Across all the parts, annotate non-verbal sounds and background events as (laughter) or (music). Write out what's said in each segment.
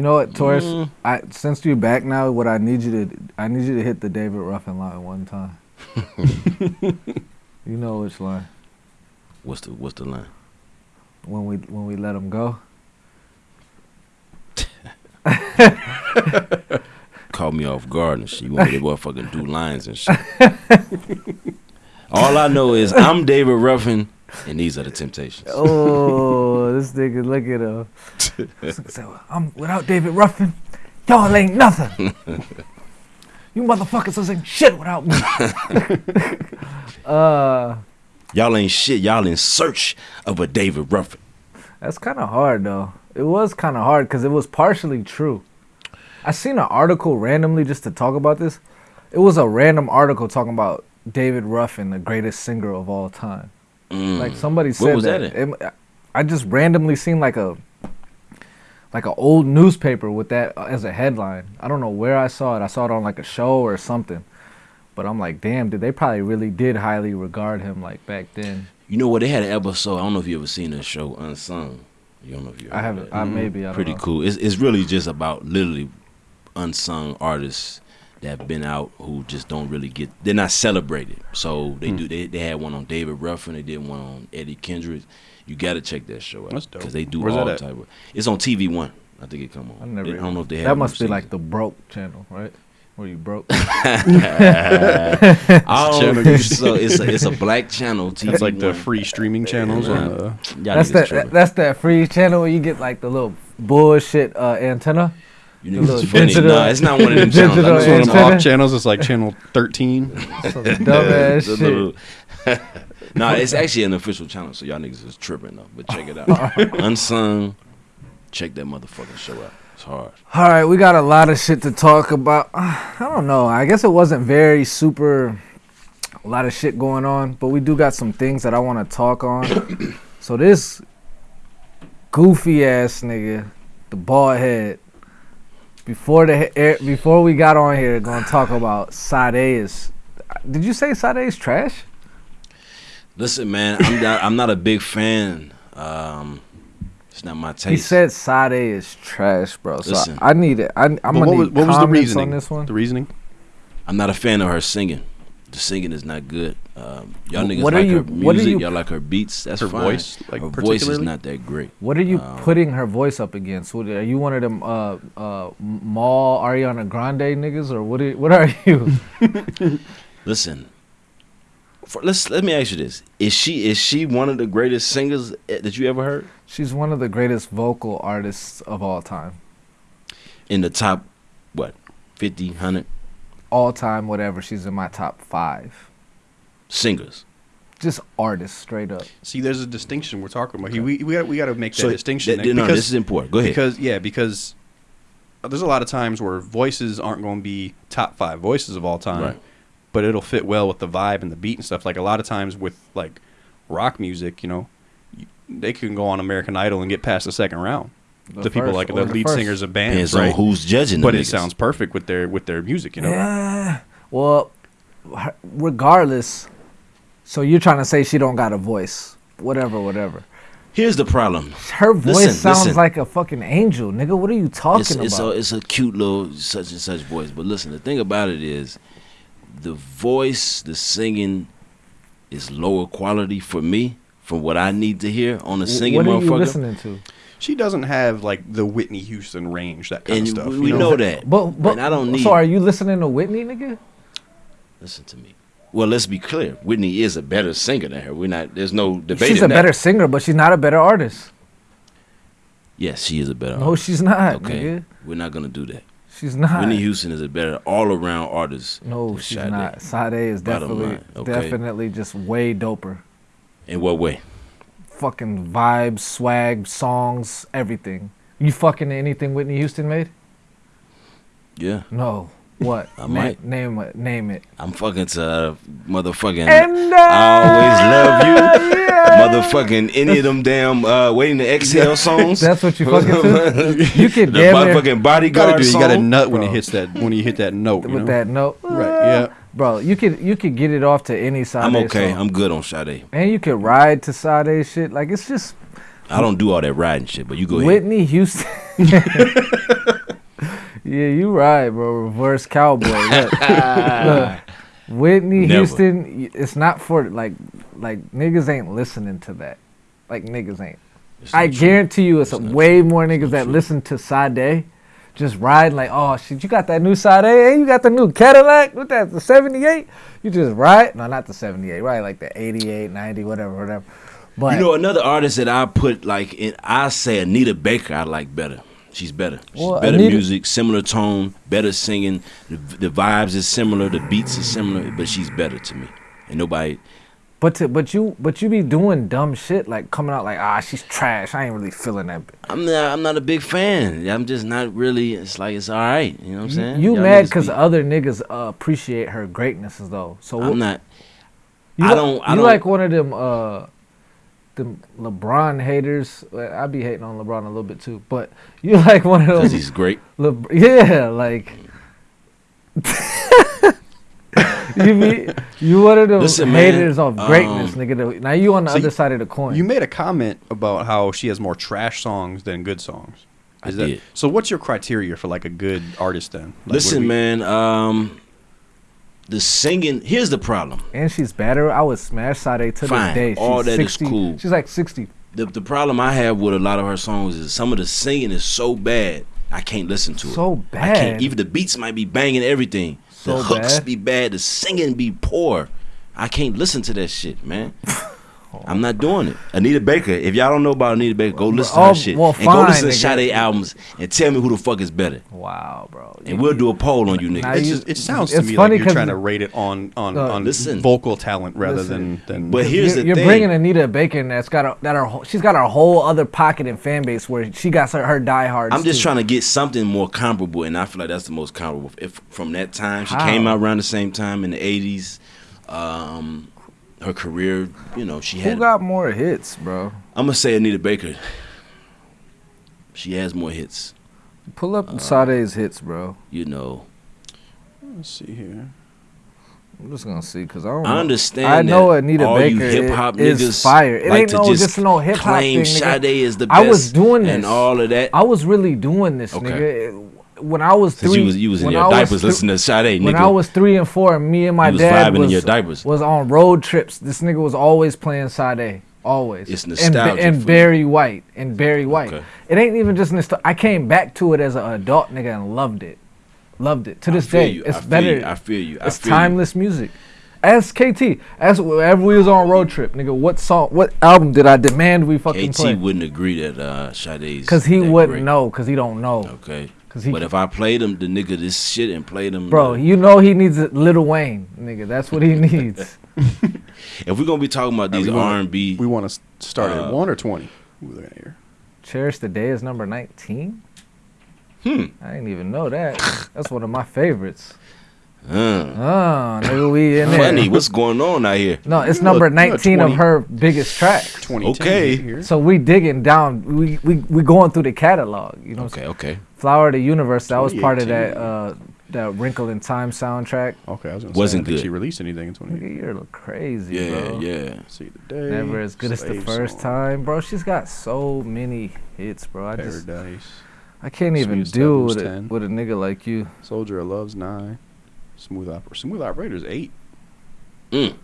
You know what, Taurus? Mm. I since you're back now, what I need you to I need you to hit the David Ruffin line one time. (laughs) you know which line? What's the what's the line? When we when we let him go. (laughs) Caught me off guard and shit. You want me to motherfucking do lines and shit. (laughs) All I know is I'm David Ruffin, and these are the Temptations. (laughs) Oh, this nigga, look at him. (laughs) Said, I'm without David Ruffin. Y'all ain't nothing. (laughs) you motherfuckers ain't shit without me. uh, Y'all ain't shit. Y'all in search of a David Ruffin. that's kind of hard though. It was kind of hard because it was partially true. I seen an article randomly just to talk about this. It was a random article talking about David Ruffin, the greatest singer of all time. Like somebody said Mm. that. that? It- I just randomly seen like a like an old newspaper with that as a headline. I don't know where I saw it. I saw it on like a show or something. But I'm like, damn, did they probably really did highly regard him like back then? You know what? They had an episode. I don't know if you ever seen the show Unsung. You don't know if you. I haven't. I maybe. I Pretty know. cool. It's it's really just about literally unsung artists that have been out who just don't really get. They're not celebrated. So they do. They they had one on David Ruffin. They did one on Eddie Kendricks. You got to check that show out because they do Where's all type of. It's on TV One. I think it come on. I never. I don't know if they have. That must be new like the broke channel, right? Where you broke. (laughs) (laughs) I don't channel so. It's a it's a black channel. (laughs) TV It's like the free streaming channels Nah. on the. That's that. tripping. That's that free channel where you get like the little bullshit uh, antenna. You niggas is funny. digital- Nah, it's not one of them channels. digital I It's know one of them off channels. It's like channel 13. (laughs) Some dumbass shit. little- (laughs) nah, it's actually an official channel, so y'all niggas is tripping though. But check it out. (laughs) Unsung. Check that motherfucking show out. It's hard. All right, we got a lot of shit to talk about. (sighs) I don't know. I guess it wasn't very super. A lot of shit going on, but we do got some things that I want to talk on. (coughs) so this goofy ass nigga, the bald head. Before the air, before we got on here, gonna talk about Sade is. Did you say Sade is trash? Listen, man, I'm not, I'm not a big fan. Um, it's not my taste. He said Sade is trash, bro. So Listen. I, I need it. I, I'm gonna what need was, what was the reasoning? on this one. The reasoning? I'm not a fan of her singing. The singing is not good. Um, y'all niggas What are like you- her what are music. you- y'all like her beats. That's Her fine. voice, like, her voice is not that great. What are you Um, putting her voice up against? What, are you one of them uh uh mall Ariana Grande niggas or what? Are, what are (laughs) you? (laughs) Listen, for, let's let me ask you this: Is she is she one of the greatest singers eh, that you ever heard She's one of the greatest vocal artists of all time. in the top what 50, 100 All time, whatever. She's in my top five. Singers? Just artists, straight up. See, there's a distinction we're talking about. here. We we got we got to make that So distinction. that- Nick, no, because, this is important. Go ahead. Because yeah, because there's a lot of times where voices aren't going to be top five voices of all time, Right. but it'll fit well with the vibe and the beat and stuff. Like a lot of times with like rock music, you know, they can go on American Idol and get past the second round. The, people like or the lead first. singers of bands, Depends right? on who's judging. but them it niggas. sounds perfect with their with their music, you know. Yeah. Well, regardless. So you're trying to say she don't got a voice? Whatever, whatever. Here's the problem. Her voice Listen, sounds listen. like a fucking angel, nigga. What are you talking It's, it's a about? it's a cute little such and such voice. But listen, the thing about it is, the voice, the singing, is lower quality for me from what I need to hear on a singing what are you motherfucker. listening to? She doesn't have like the Whitney Houston range, that kind And of stuff. we, you we know that. But but and I don't need. So are you listening to Whitney, nigga? Listen to me. Well, let's be clear. Whitney is a better singer than her. We're not. There's no debate. She's a better singer, but she's not a better artist. Yes, she is a better. No, artist. she's not, Okay, nigga. we're not gonna do that. She's not. Whitney Houston is a better all-around artist. no, she's Sade. not. Sade is definitely line, okay. definitely just way doper. In what way? Fucking vibes, swag, songs, everything. You fucking anything Whitney Houston made? Yeah, No. What? I Na- might. name it. Name it. I'm fucking to uh, motherfucking. And I always love you. yeah. Motherfucking any of them damn uh, waiting to exhale (laughs) songs. That's what you fucking to? You (laughs) could the damn near motherfucking You bodyguard gotta do. You gotta nut when Bro. he hits that when you hit that note. You with know? that note. Right. Yeah. Bro, you could you could get it off to any Sade I'm okay. song. I'm good on Sade. and you could ride to Sade shit. Like it's just I don't do all that riding shit, but you go ahead. Whitney Houston. (laughs) Yeah, you right, bro. Reverse cowboy. Look, (laughs) look, Whitney Never. Houston. It's not for like, like niggas ain't listening to that. Like niggas ain't. It's I not true. guarantee you, it's, It's not way more niggas not that true. listen to Sade, just riding like, oh shit, you got that new Sade? Hey, you got the new Cadillac? What that? The '78? You just ride? No, not the '78. Right, like the '88, '90, whatever, whatever. But You know, another artist that I put like in, I say Anita Baker. I like better. She's better. She's Well, better Anita- music, similar tone, better singing. The, the vibes is similar, the beats is similar, but she's better to me. And nobody. but to, but you but you be doing dumb shit like coming out like ah she's trash. I ain't really feeling that. I'm not. I'm not a big fan. I'm just not really. It's like it's all right. You know what I'm saying? you Y'all mad because be- other niggas uh, appreciate her greatnesses though. So I'm not. You I don't- I you don't- like one of them uh, them LeBron haters. Well, I be hating on LeBron a little bit too, but you (laughs) like one of those. Because he's great. Le- yeah, like. (laughs) you be you one of them Listen, man, haters of greatness, um, nigga. Now you on the so other you- side of the coin. You made a comment about how she has more trash songs than good songs. I that, did. So what's your criteria for like a good artist then? Like, Listen, we- man. Um, the singing. Here's the problem. and she's better. I would smash Sade to Fine, this day. She's all that is 60, cool. She's like sixty. The the problem I have with a lot of her songs is some of the singing is so bad. I can't listen to it. So bad. I can't. Even the beats might be banging everything. So the hooks bad. be bad. The singing be poor. I can't listen to that shit, man. (laughs) I'm not doing it. Anita Baker. If y'all don't know about Anita Baker, go listen to oh, her shit well, and go listen to fine. Sade albums and tell me who the fuck is better. Wow, bro. And we'll do a poll on you Now niggas. It, just, it sounds to me funny like you're 'cause- trying to rate it on on, Uh, on listen. vocal talent rather Listen. than than. But here's you're, the you're thing. bringing Anita Baker that's got a that her she's got her whole other pocket and fan base where she got her, her diehards. I'm just too. trying to get something more comparable, and I feel like that's the most comparable. If from that time, she How? came out around the same time in the '80s. Um, her career, you know, she had. Who got more hits, bro? I'm gonna say Anita Baker. She has more hits, Pull Uh, up Sade's hits, bro. you know. Let's see here. I'm just gonna see because I don't. I understand. I know that Anita all Baker you hip hop i- is niggas fire. It like ain't to no just just no hip hop claim thing, nigga. Sade is the best. I was doing this and all of that. I was really doing this, Okay. nigga. When I was three, you was you was in when your I was diapers listening to Sade, When nigga. I was three and four, me and my You was dad was, your diapers. was on road trips. This nigga was always playing Sade. Always. It's And, nostalgia and for. Barry White. And Barry White. Okay. It ain't even just nostalgia. I came back to it as an adult nigga and loved it. Loved it. To this day. you. It's I feel better. you. I feel you. I it's feel timeless music. Ask KT. Ask whenever we was on road trip, nigga. What song? What album did I demand we fucking KT play? wouldn't agree that uh, Sade's Because he wouldn't great. know. Because he don't know. Okay. 'Cause he- but if I played him, the nigga this shit and played him, Bro, uh, you know he needs a Lil Wayne, nigga. That's what he (laughs) needs. if we're gonna be talking about these R and B, We want to start Uh, at one or twenty. Who we looking at here? Cherish the Day is number 19. hmm, I didn't even know that. That's one of my favorites. Oh, nigga, we in there. funny, what's going on out here? No, it's You number look- you look 19 of her biggest tracks. Twenty. Okay. Here. So we digging down. We we we going through the catalog. You know, Okay, okay. Flower of the Universe. That was part of that uh that Wrinkle in Time soundtrack. Okay, I was gonna Wasn't say, I don't think good. She released anything in twenty. Nigga, you're crazy, Yeah, bro. yeah. See the day. Never as good as the first Song, time, bro. She's got so many hits, bro. I just Paradise. I can't even Sweetest deal with it with a nigga like you. Soldier of Love's nine. Smooth operator. Smooth operator's eight. Mm.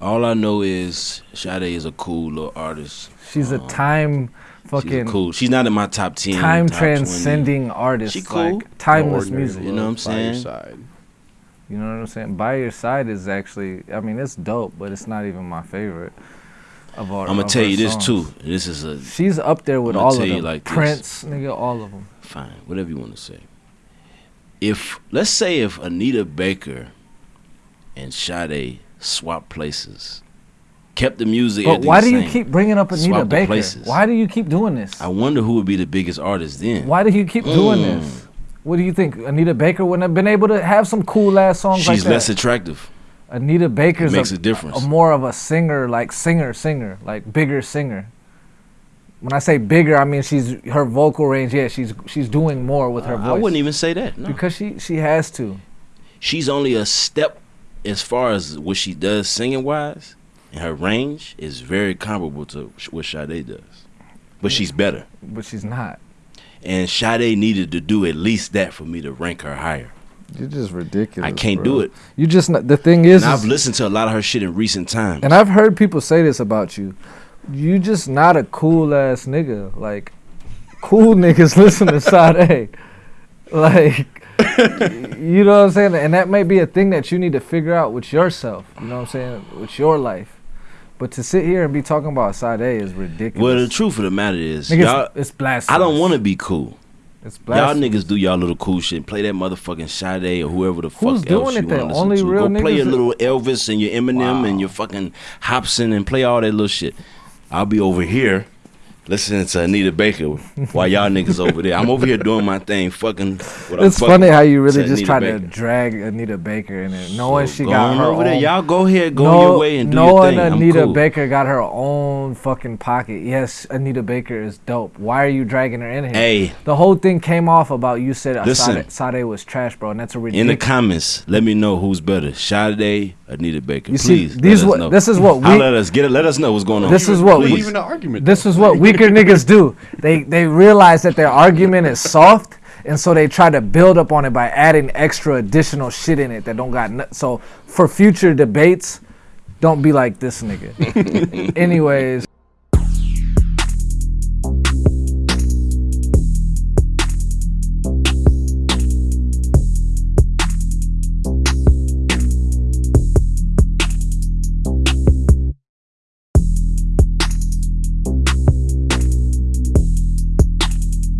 All I know is Sade is a cool little artist. She's a Um, time She's fucking cool. She's not in my top ten. time top 20. transcending artist. She cool. Like, timeless Ordinary music. You know what I'm Love by Your saying? Side. You know what I'm saying? By Your Side is actually, I mean, it's dope, but it's not even my favorite of all. I'm gonna tell her you this songs. too. This is a She's up there with I'ma all tell of you them. like this. Prince, nigga, all of them. fine, whatever you want to say. If let's say if Anita Baker and Sade swap places, kept the music. But why do you same, keep bringing up Anita Baker? places. Why do you keep doing this? I wonder who would be the biggest artist then. Why do you keep doing Mm. this? What do you think? Anita Baker wouldn't have been able to have some cool ass songs She's like less attractive. Anita Baker's It makes a, a difference. a more of a singer, like singer, singer, like bigger singer. When I say bigger, I mean she's her vocal range. Yeah, she's she's doing more with her I voice wouldn't even say that. No. because she she has to. she's only a step as far as what she does singing wise, and her range is very comparable to what Sade does. but she's better. but she's not. And Sade needed to do at least that for me to rank her higher. You're just ridiculous. I can't bro. do it. You just not, the thing is, And I've listened to a lot of her shit in recent times. and I've heard people say this about you. You just not a cool ass nigga. Like cool (laughs) niggas listen to Sade. (laughs) Like you know what I'm saying? And that may be a thing that you need to figure out with yourself. You know what I'm saying? With your life. But to sit here and be talking about Sade is ridiculous. well, the truth of the matter is, Nigga, y'all, it's, blasphemous. I don't want to be cool. It's Y'all niggas do y'all little cool shit. Play that motherfucking Sade or whoever the Who's fuck else doing you want to listen to. Go play your little Elvis and your Eminem Wow. and your fucking Hobson and play all that little shit. I'll be over here listening to Anita Baker while y'all niggas over there. I'm over here doing my thing, fucking. What I'm It's fucking funny how you really just Anita try to drag Anita Baker in it, knowing So she got her over there. own- Y'all go ahead, go know- your way and do your knowing thing. I'm Anita cool. Baker got her own fucking pocket. Yes, Anita Baker is dope. Why are you dragging her in here? Hey, The whole thing came off about you said Listen. Sade, Sade was trash, bro, and that's a really in the comments, let me know who's better, Sade, or Anita Baker. You see, Please, these let what- know. this is what Holla we- at us. Get it. Let us know what's going on. This is what Not we- even an argument. This though. is what weaker niggas do. They they realize that their argument is soft, and so they try to build up on it by adding extra additional shit in it that don't got. No, so for future debates, don't be like this nigga. (laughs) Anyways.